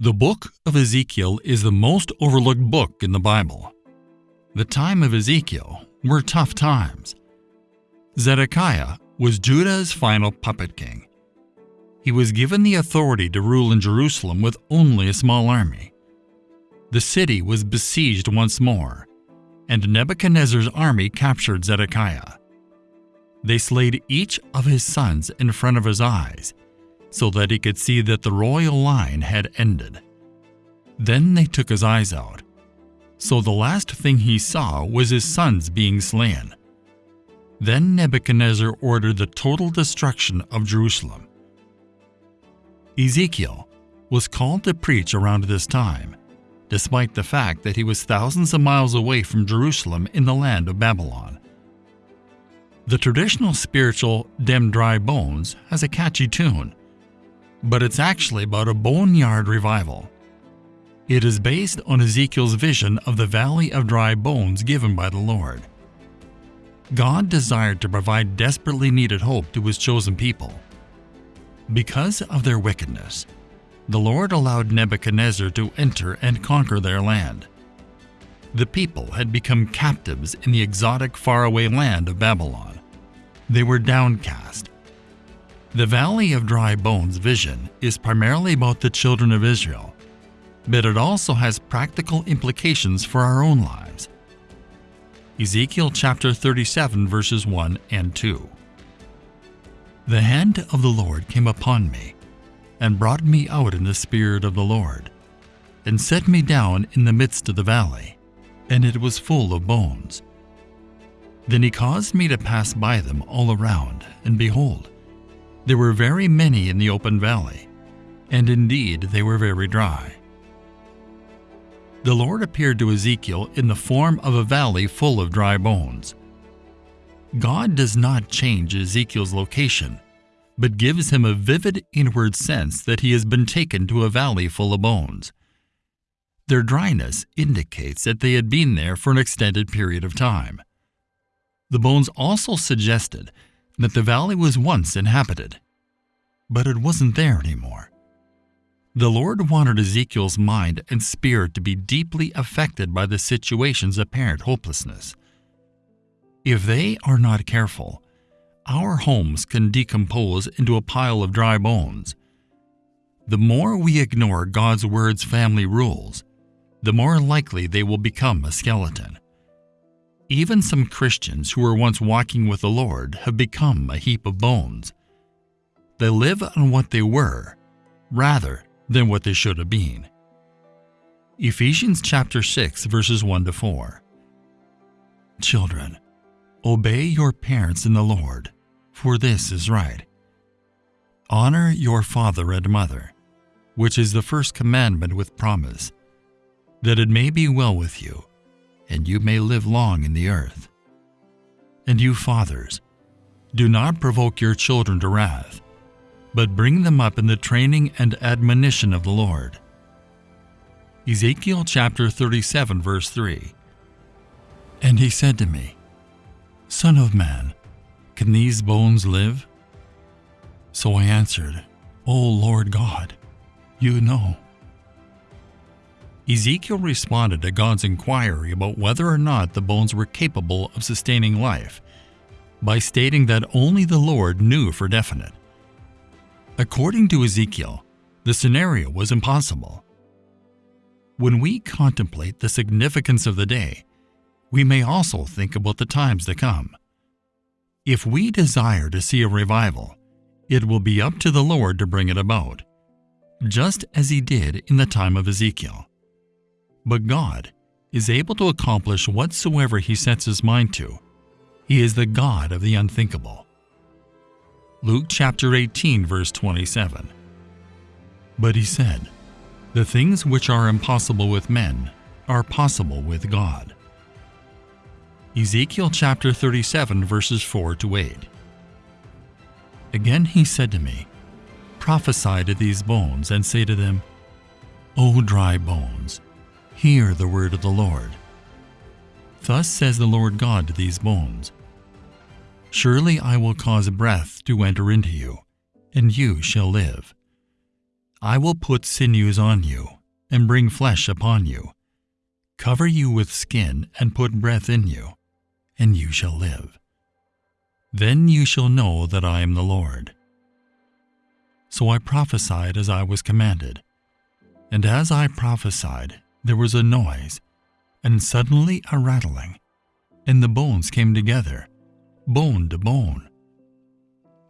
The book of Ezekiel is the most overlooked book in the Bible. The time of Ezekiel were tough times. Zedekiah was Judah's final puppet king. He was given the authority to rule in Jerusalem with only a small army. The city was besieged once more, and Nebuchadnezzar's army captured Zedekiah. They slayed each of his sons in front of his eyes so that he could see that the royal line had ended. Then they took his eyes out. So the last thing he saw was his sons being slain. Then Nebuchadnezzar ordered the total destruction of Jerusalem. Ezekiel was called to preach around this time, despite the fact that he was thousands of miles away from Jerusalem in the land of Babylon. The traditional spiritual Dem Dry Bones has a catchy tune, but it's actually about a boneyard revival. It is based on Ezekiel's vision of the Valley of Dry Bones given by the Lord. God desired to provide desperately needed hope to his chosen people. Because of their wickedness, the Lord allowed Nebuchadnezzar to enter and conquer their land. The people had become captives in the exotic faraway land of Babylon. They were downcast, the Valley of Dry Bones vision is primarily about the children of Israel, but it also has practical implications for our own lives. Ezekiel chapter 37 verses 1 and 2. The hand of the Lord came upon me, and brought me out in the spirit of the Lord, and set me down in the midst of the valley, and it was full of bones. Then he caused me to pass by them all around, and behold, there were very many in the open valley, and indeed they were very dry. The Lord appeared to Ezekiel in the form of a valley full of dry bones. God does not change Ezekiel's location, but gives him a vivid inward sense that he has been taken to a valley full of bones. Their dryness indicates that they had been there for an extended period of time. The bones also suggested that the valley was once inhabited, but it wasn't there anymore. The Lord wanted Ezekiel's mind and spirit to be deeply affected by the situation's apparent hopelessness. If they are not careful, our homes can decompose into a pile of dry bones. The more we ignore God's Word's family rules, the more likely they will become a skeleton. Even some Christians who were once walking with the Lord have become a heap of bones. They live on what they were, rather than what they should have been. Ephesians chapter 6 verses 1 to 4. Children, obey your parents in the Lord, for this is right. Honor your father and mother, which is the first commandment with promise, that it may be well with you and you may live long in the earth. And you fathers, do not provoke your children to wrath, but bring them up in the training and admonition of the Lord. Ezekiel chapter 37 verse 3 And he said to me, Son of man, can these bones live? So I answered, O Lord God, you know. Ezekiel responded to God's inquiry about whether or not the bones were capable of sustaining life by stating that only the Lord knew for definite. According to Ezekiel, the scenario was impossible. When we contemplate the significance of the day, we may also think about the times to come. If we desire to see a revival, it will be up to the Lord to bring it about, just as he did in the time of Ezekiel. But God is able to accomplish whatsoever he sets his mind to. He is the God of the unthinkable. Luke chapter 18 verse 27. But he said, The things which are impossible with men are possible with God. Ezekiel chapter 37 verses 4 to 8. Again he said to me, Prophesy to these bones and say to them, O dry bones, Hear the word of the Lord. Thus says the Lord God to these bones Surely I will cause breath to enter into you, and you shall live. I will put sinews on you, and bring flesh upon you, cover you with skin, and put breath in you, and you shall live. Then you shall know that I am the Lord. So I prophesied as I was commanded. And as I prophesied, there was a noise, and suddenly a rattling, and the bones came together, bone to bone.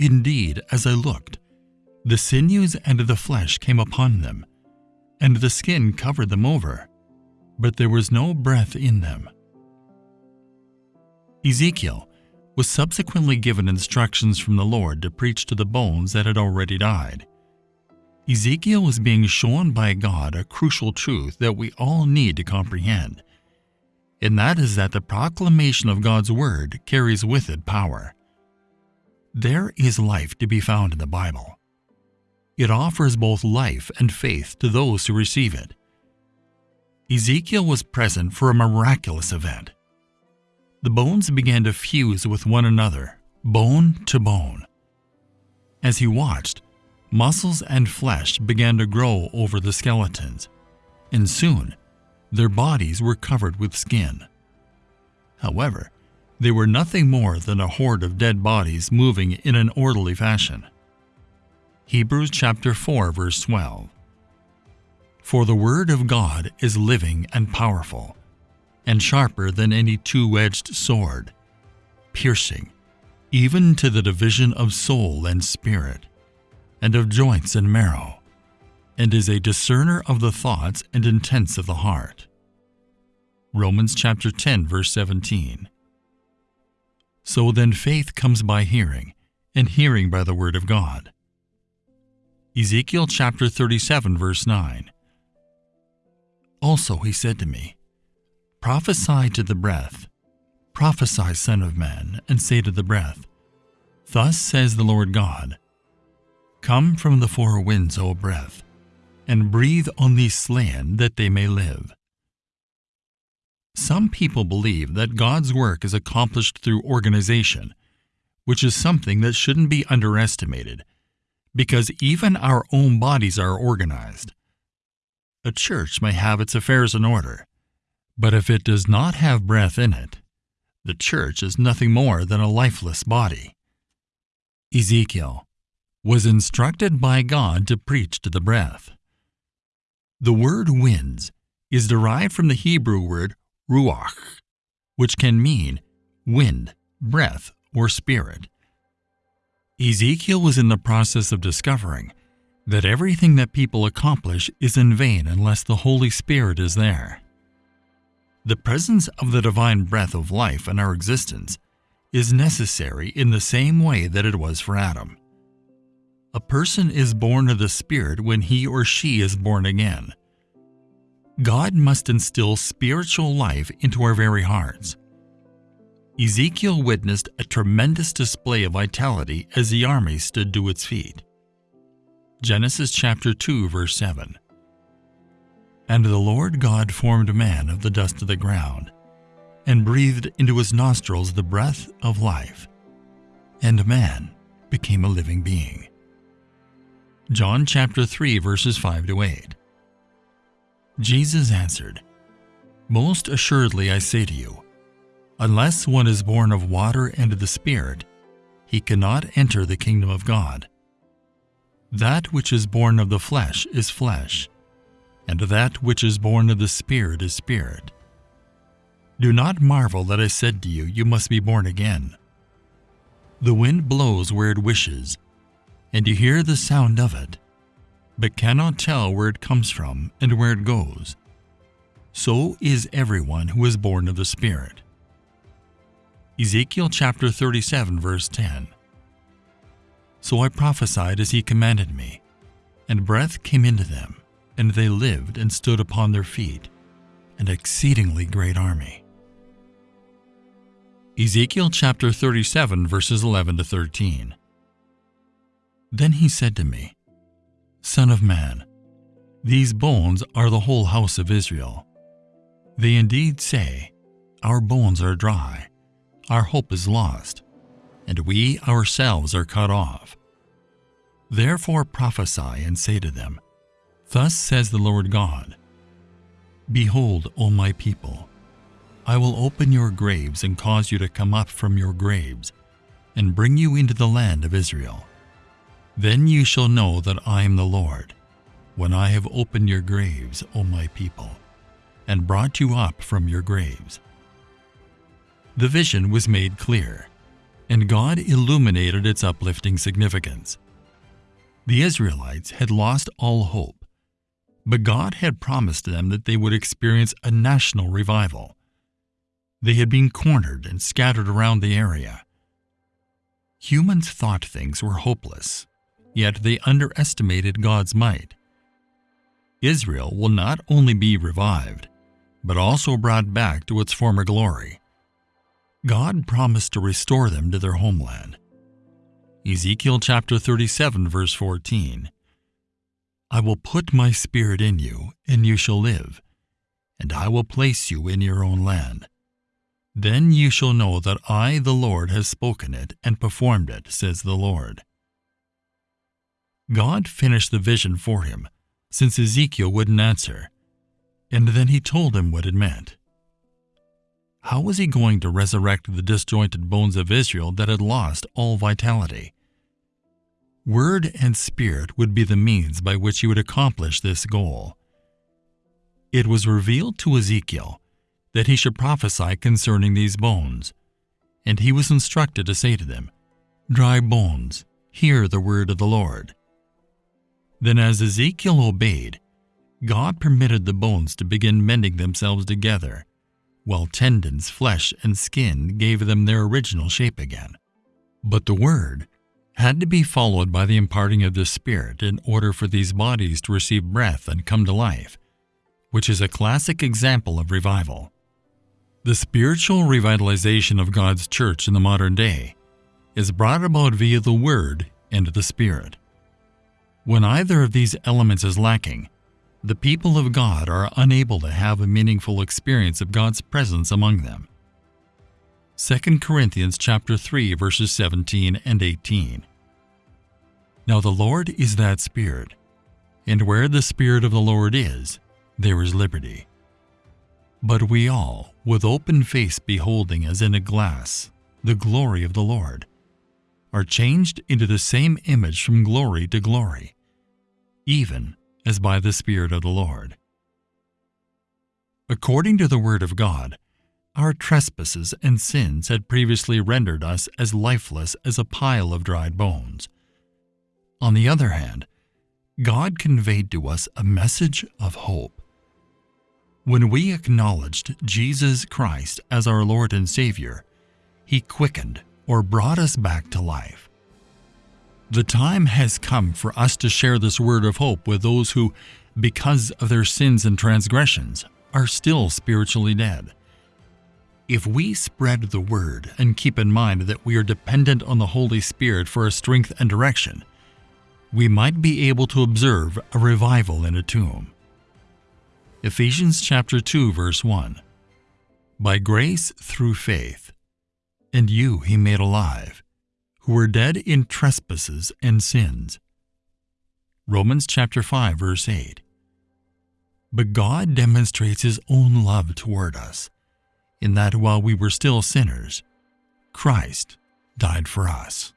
Indeed, as I looked, the sinews and the flesh came upon them, and the skin covered them over, but there was no breath in them. Ezekiel was subsequently given instructions from the Lord to preach to the bones that had already died. Ezekiel was being shown by God a crucial truth that we all need to comprehend, and that is that the proclamation of God's Word carries with it power. There is life to be found in the Bible. It offers both life and faith to those who receive it. Ezekiel was present for a miraculous event. The bones began to fuse with one another, bone to bone. As he watched, muscles and flesh began to grow over the skeletons, and soon their bodies were covered with skin. However, they were nothing more than a horde of dead bodies moving in an orderly fashion. Hebrews chapter 4 verse 12. For the word of God is living and powerful, and sharper than any two-edged sword, piercing even to the division of soul and spirit, and of joints and marrow, and is a discerner of the thoughts and intents of the heart. Romans chapter 10 verse 17. So then faith comes by hearing, and hearing by the word of God. Ezekiel chapter 37, verse 9. Also he said to me, Prophesy to the breath, prophesy, Son of Man, and say to the breath, Thus says the Lord God, Come from the four winds, O breath, and breathe on these slain that they may live. Some people believe that God's work is accomplished through organization, which is something that shouldn't be underestimated because even our own bodies are organized. A church may have its affairs in order, but if it does not have breath in it, the church is nothing more than a lifeless body. Ezekiel was instructed by God to preach to the breath. The word winds is derived from the Hebrew word ruach, which can mean wind, breath, or spirit. Ezekiel was in the process of discovering that everything that people accomplish is in vain unless the Holy Spirit is there. The presence of the divine breath of life in our existence is necessary in the same way that it was for Adam. A person is born of the Spirit when he or she is born again. God must instill spiritual life into our very hearts. Ezekiel witnessed a tremendous display of vitality as the army stood to its feet. Genesis chapter 2 verse 7 And the Lord God formed man of the dust of the ground, and breathed into his nostrils the breath of life, and man became a living being. John chapter 3 verses 5 to 8 Jesus answered, Most assuredly I say to you, Unless one is born of water and of the Spirit, he cannot enter the kingdom of God. That which is born of the flesh is flesh, and that which is born of the Spirit is spirit. Do not marvel that I said to you, You must be born again. The wind blows where it wishes, and you hear the sound of it, but cannot tell where it comes from and where it goes. So is everyone who is born of the Spirit. Ezekiel chapter 37 verse 10. So I prophesied as he commanded me, and breath came into them, and they lived and stood upon their feet, an exceedingly great army. Ezekiel chapter 37 verses 11 to 13. Then he said to me, Son of man, these bones are the whole house of Israel. They indeed say, Our bones are dry our hope is lost, and we ourselves are cut off. Therefore prophesy and say to them, Thus says the Lord God Behold, O my people, I will open your graves and cause you to come up from your graves, and bring you into the land of Israel. Then you shall know that I am the Lord, when I have opened your graves, O my people, and brought you up from your graves. The vision was made clear, and God illuminated its uplifting significance. The Israelites had lost all hope, but God had promised them that they would experience a national revival. They had been cornered and scattered around the area. Humans thought things were hopeless, yet they underestimated God's might. Israel will not only be revived, but also brought back to its former glory. God promised to restore them to their homeland. Ezekiel chapter 37 verse 14 I will put my spirit in you, and you shall live, and I will place you in your own land. Then you shall know that I, the Lord, has spoken it and performed it, says the Lord. God finished the vision for him, since Ezekiel wouldn't answer, and then he told him what it meant. How was he going to resurrect the disjointed bones of Israel that had lost all vitality? Word and Spirit would be the means by which he would accomplish this goal. It was revealed to Ezekiel that he should prophesy concerning these bones. And he was instructed to say to them, Dry bones, hear the word of the Lord. Then, as Ezekiel obeyed, God permitted the bones to begin mending themselves together, while tendons, flesh, and skin gave them their original shape again. But the word had to be followed by the imparting of the Spirit in order for these bodies to receive breath and come to life, which is a classic example of revival. The spiritual revitalization of God's church in the modern day is brought about via the Word and the Spirit. When either of these elements is lacking, the people of God are unable to have a meaningful experience of God's presence among them. 2 Corinthians chapter 3 verses 17 and 18. Now the Lord is that Spirit, and where the Spirit of the Lord is, there is liberty. But we all, with open face beholding as in a glass the glory of the Lord, are changed into the same image from glory to glory, even as by the Spirit of the Lord. According to the Word of God, our trespasses and sins had previously rendered us as lifeless as a pile of dried bones. On the other hand, God conveyed to us a message of hope. When we acknowledged Jesus Christ as our Lord and Savior, He quickened or brought us back to life. The time has come for us to share this word of hope with those who, because of their sins and transgressions, are still spiritually dead. If we spread the word and keep in mind that we are dependent on the Holy Spirit for our strength and direction, we might be able to observe a revival in a tomb. Ephesians chapter 2 verse 1. By grace through faith, and you he made alive, who were dead in trespasses and sins. Romans chapter 5 verse 8. But God demonstrates his own love toward us, in that while we were still sinners, Christ died for us.